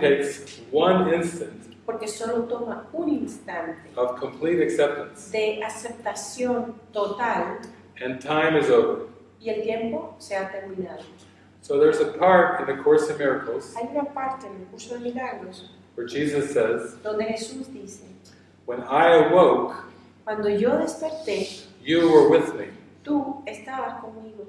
takes one instant porque solo toma un instante of complete acceptance, de aceptación total and time is over. y el tiempo se ha terminado. So there's a part in the Course in Miracles Hay una parte en el curso de milagros where Jesus says, donde Jesús dice, When I awoke, cuando yo desperté, you were with me. tú estabas conmigo,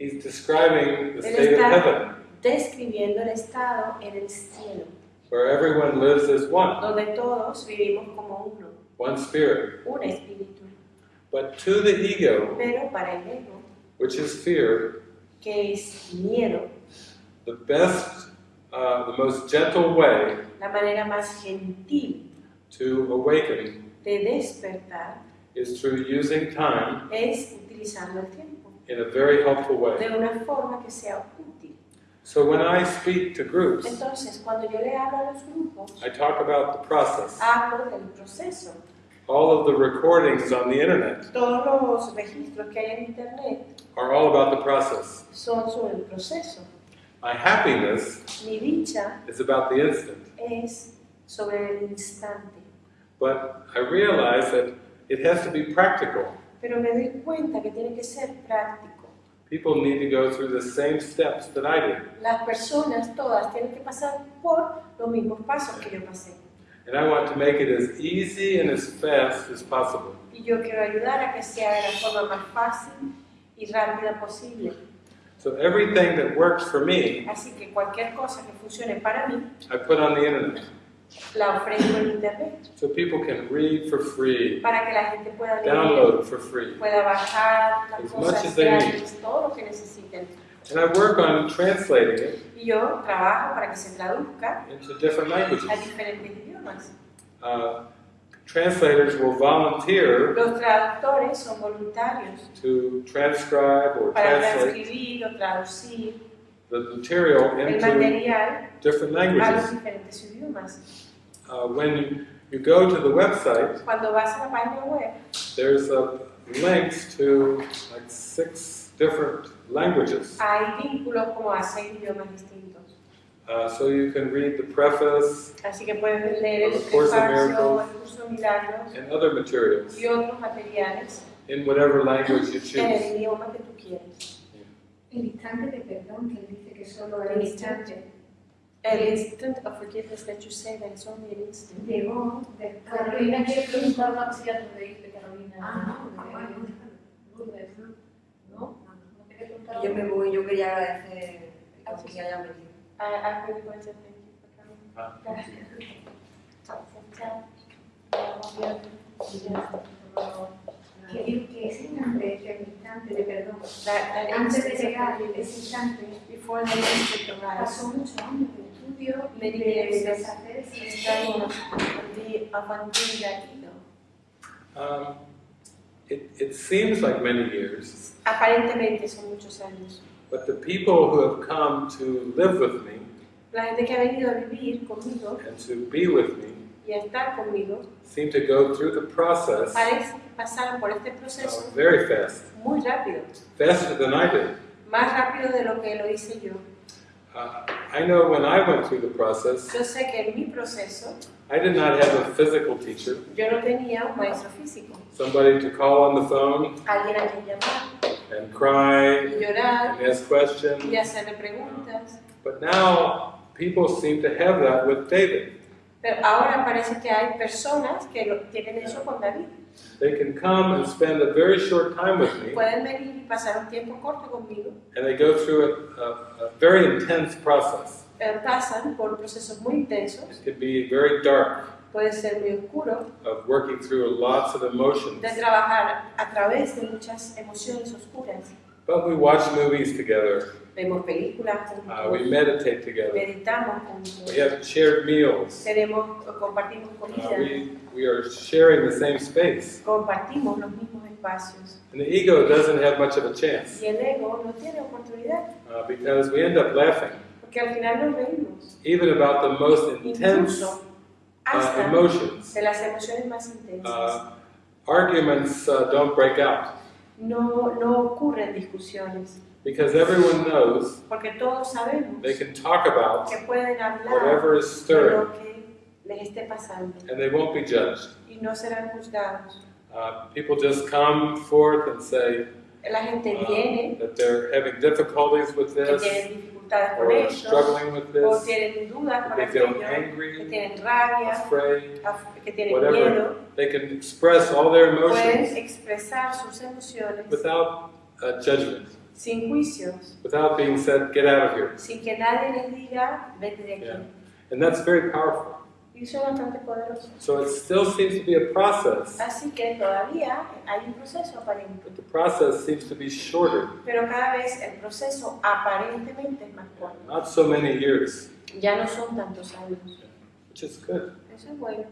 He's describing the Él state of está heaven, describiendo el estado en el cielo, where everyone lives as one, donde todos vivimos como uno, one spirit. un espíritu. But to the ego, Pero para el ego, which is fear, que es miedo, the best, uh, the most gentle way la manera más gentil to awaken de despertar is through using time es utilizando el tiempo in a very helpful way. de una forma que sea útil. So when I speak to groups, Entonces, cuando yo le hablo a los grupos, I talk about the process. hablo del proceso. All of the recordings on the internet Todos los registros que hay en Internet are all about the process. son sobre el proceso. My happiness Mi dicha is about the instant. es sobre el instante. But I realize that it has to be practical. Pero me doy cuenta que tiene que ser práctico. People need to go through the same steps that I did. Las personas todas tienen que pasar por los mismos pasos que yo pasé. And I want to make it as easy and as fast as possible. Y yo quiero ayudar a que sea de la forma más fácil y rápida posible. So everything that works for me, Así que cualquier cosa que funcione para mí, I put on the internet. La ofrezco en internet So people can read for free, para que la gente pueda leer, download for free. pueda bajar las As much as they need. todo lo que necesiten. And I work on translating it Y yo trabajo para que se traduzca into different languages. a diferentes idiomas. Uh, translators will volunteer Los traductores son voluntarios to transcribe or para translate transcribir o traducir the material into different languages. Diferentes idiomas. Uh, when you go to the website, Cuando vas a la página web, there's uh, links to like six different languages. hay vínculos como a seis idiomas distintos. Uh, so you can read the preface Así que puedes leer el Of Course in prefacio, Miracles. el curso de milagros and other materials y otros materiales in whatever language you en el choose. idioma que tú quieres. El instante de perdón que él dice que solo era El instante. instante. El instant of forgiveness that you say that is only an instant. Llegó Carolina quiere preguntar una cosilla de Carolina. Ah, no, Eh, ¿no? ¿No? ¿No Yo me voy, yo quería agradecer que hayan venido. I, I really want to thank you for coming. Ah. Chao, chao, chao. que digo que ese instante, el instante de perdón, That, that antes de llegar ese instante, pasó muchos años de. Um, it, it seems like many years, Aparentemente son muchos años. but the people who have come to live with me La gente que ha venido a vivir conmigo and to be with me y a estar conmigo seem to go through the process parece que pasaron por este uh, proceso very fast, muy rápido, faster than I did. más rápido de lo que lo hice yo. Uh, I know when I went through the process, Yo sé que en mi proceso I did not have a physical teacher, yo no tenía un maestro físico, somebody to call on the phone alguien a quien llamar and cry y llorar and ask questions. y hacerle preguntas. But now people seem to have that with David. Pero ahora parece que hay personas que lo, tienen eso con David. They can come and spend a very short time with me, Pueden venir y pasar un tiempo corto conmigo, and they go through a, a, a very intense process. pasan por procesos muy intensos, It can be very dark, puede ser muy oscuro, of working through lots of emotions. de trabajar a través de muchas emociones oscuras. But we watch movies together, Vemos películas uh, we meditate together, meditamos juntos, we have shared meals, tenemos, compartimos uh, we, we are sharing the same space. compartimos los mismos espacios. And the ego doesn't have much of a chance Y el ego no tiene oportunidad, uh, because we end up laughing, porque al final nos reímos, even about the most intense uh, emotions. de las emociones más intensas. Uh, arguments uh, don't break out. No, no ocurren discusiones, because everyone knows porque todos sabemos they can talk about que pueden hablar whatever is de stirring lo que les esté pasando and they won't be judged. y no serán juzgados. Uh, people just come forth and say La gente uh, viene that they're having difficulties with que this tienen dificultades con ellos, struggling with o this, tienen dudas con they feel que angry, tienen rabia, afraid. que tienen Whatever. miedo, They can express all their pueden emotions expresar sus emociones without uh, judgment, sin juicios, without being said, get out of here. sin que nadie les diga, vete de aquí. Yeah. And that's very powerful. Y eso es bastante poderoso. So it still seems to be a process, Así que todavía hay un proceso aparente, but the process seems to be shorter, pero cada vez el proceso aparentemente es más corto. not so many years, Ya no son tantos años. which is good. Eso es bueno.